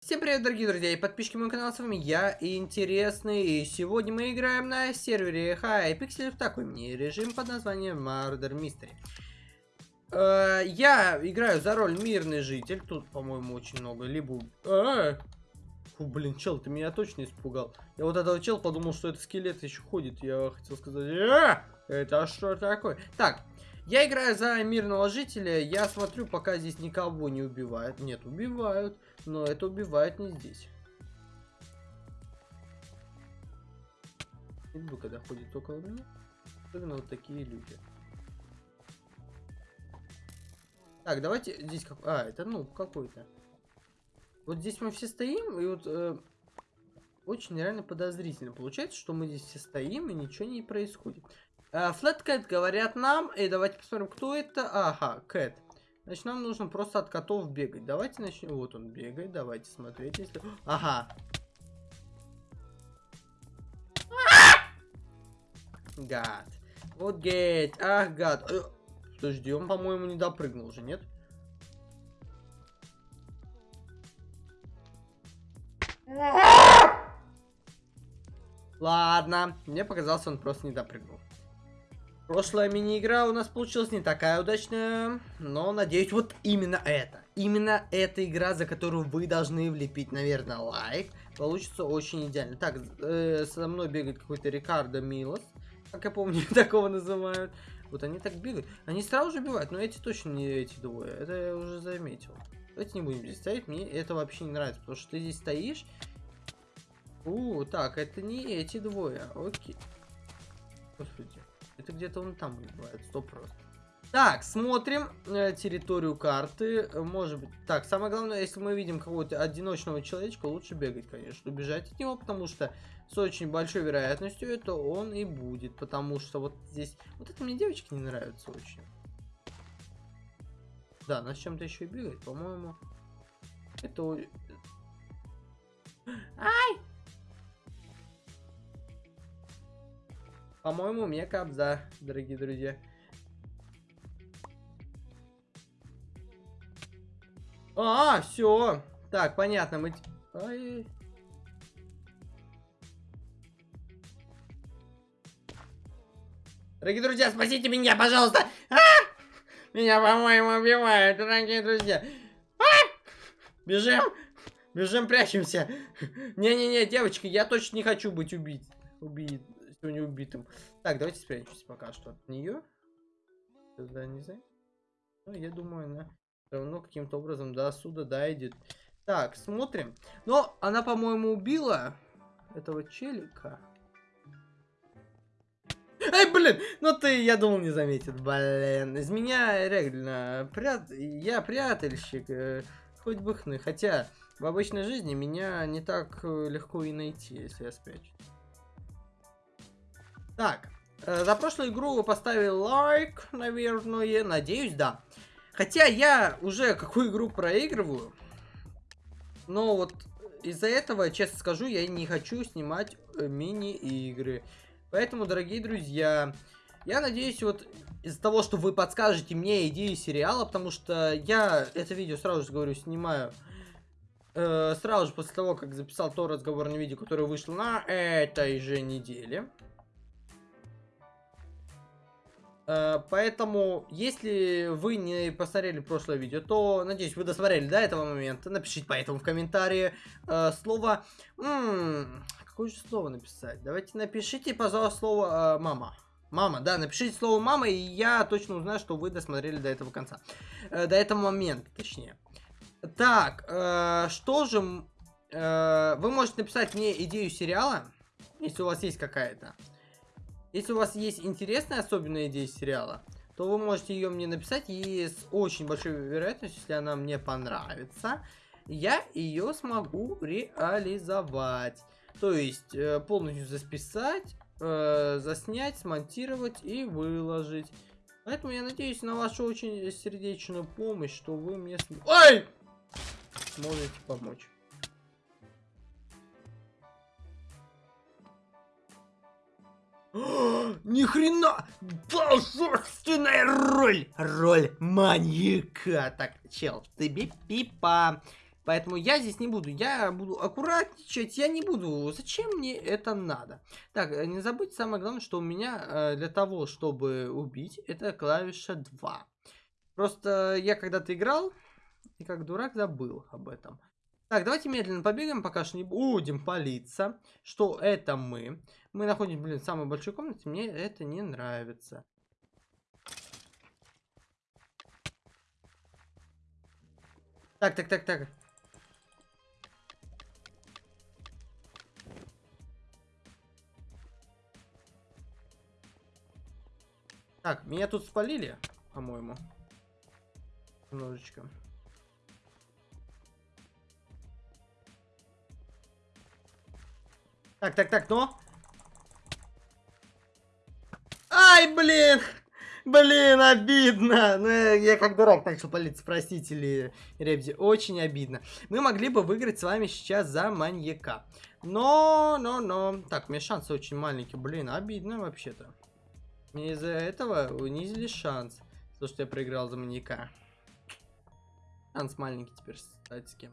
Всем привет, дорогие друзья и подписчики моего канала, с вами я, Интересный, и сегодня мы играем на сервере Hypixel в такой мини-режим под названием Murder Mystery. Э, я играю за роль мирный житель, тут, по-моему, очень много, либо... А, Фу, блин, чел, ты меня точно испугал. Я вот этого чел подумал, что это скелет еще ходит, я хотел сказать... А, это что такое? Так, я играю за мирного жителя, я смотрю, пока здесь никого не убивают. Нет, убивают, но это убивают не здесь. Иду, когда ходит около меня. Особенно вот такие люди. Так, давайте здесь как... А, это ну какой-то. Вот здесь мы все стоим, и вот э, очень реально подозрительно. Получается, что мы здесь все стоим, и ничего не происходит. Флэткэт говорят нам. И давайте посмотрим, кто это. Ага, Кэт. Значит, нам нужно просто от котов бегать. Давайте начнем. Вот он бегает. Давайте смотреть, если... Ага. Гад. Вот гейт. Ах, гад. Э, подожди, он, по-моему, не допрыгнул уже, нет? Ладно, мне показалось, он просто не допрыгнул. Прошлая мини-игра у нас получилась не такая удачная, но надеюсь, вот именно это. Именно эта игра, за которую вы должны влепить, наверное, лайк. Получится очень идеально. Так, э, со мной бегает какой-то Рикардо Милос. Как я помню, такого называют. Вот они так бегают. Они сразу же убивают, но эти точно не эти двое. Это я уже заметил. Давайте не будем здесь стоять. Мне это вообще не нравится, потому что ты здесь стоишь. У, так, это не эти двое. Окей. Господи. Это где-то он там бывает, сто просто. Так, смотрим э, территорию карты. Может быть... Так, самое главное, если мы видим какого-то одиночного человечка, лучше бегать, конечно. Убежать от него, потому что с очень большой вероятностью это он и будет. Потому что вот здесь... Вот это мне девочки не нравится очень. Да, она с чем-то еще и бегает, по-моему. Это... Ай! По-моему, мне капза, дорогие друзья. А, все. Так, понятно, мы... Ай. Дорогие друзья, спасите меня, пожалуйста! А! Меня, по-моему, убивают, дорогие друзья. А! Бежим! Бежим, прячемся. Не-не-не, девочки, я точно не хочу быть убит. Убит сегодня убитым. Так, давайте спрячемся пока что от нее. Да, не знаю. Ну, я думаю, она все равно каким-то образом до суда дойдет. Так, смотрим. Но она, по-моему, убила этого челика. Эй, блин, ну ты, я думал, не заметит, блин. Из меня реально, прят... я прятальщик, э, хоть бы хны. Хотя, в обычной жизни меня не так э, легко и найти, если я спрячусь. Так, э, за прошлую игру вы поставили лайк, наверное, надеюсь, да. Хотя я уже какую игру проигрываю, но вот из-за этого, честно скажу, я не хочу снимать э, мини-игры. Поэтому, дорогие друзья, я надеюсь, вот из-за того, что вы подскажете мне идеи сериала, потому что я это видео сразу же говорю, снимаю э, сразу же после того, как записал то разговорное видео, которое вышло на этой же неделе. Э, поэтому, если вы не посмотрели прошлое видео, то, надеюсь, вы досмотрели до этого момента. Напишите поэтому в комментарии э, слово... Какое же слово написать? Давайте напишите, пожалуйста, слово э, «мама». Мама, да, напишите слово мама, и я точно узнаю, что вы досмотрели до этого конца. До этого момента, точнее. Так, что же... Вы можете написать мне идею сериала, если у вас есть какая-то. Если у вас есть интересная особенная идея сериала, то вы можете ее мне написать, и с очень большой вероятностью, если она мне понравится, я ее смогу реализовать. То есть, э, полностью записать, э, заснять, смонтировать и выложить. Поэтому я надеюсь на вашу очень сердечную помощь, что вы мне... Ой! Сможете помочь. Ни хрена! Собственная роль! Роль маньяка! Так, чел, тебе пипа. Поэтому я здесь не буду. Я буду аккуратничать. Я не буду. Зачем мне это надо? Так, э, не забудьте самое главное, что у меня э, для того, чтобы убить, это клавиша 2. Просто я когда-то играл и как дурак забыл об этом. Так, давайте медленно побегаем, пока что не будем палиться. Что это мы? Мы находимся, блин, в самой большой комнате. Мне это не нравится. Так, так, так, так. Так, меня тут спалили, по-моему. Немножечко. Так, так, так, но... Ай, блин! Блин, обидно. Ну, я как дурак что полиция, простите ли, Ребзи, очень обидно. Мы могли бы выиграть с вами сейчас за маньяка. Но, но, но. Так, у меня шансы очень маленькие. Блин, обидно вообще-то. Из-за этого унизили шанс. То, что я проиграл за маньяка. Шанс маленький теперь, кстати, с кем.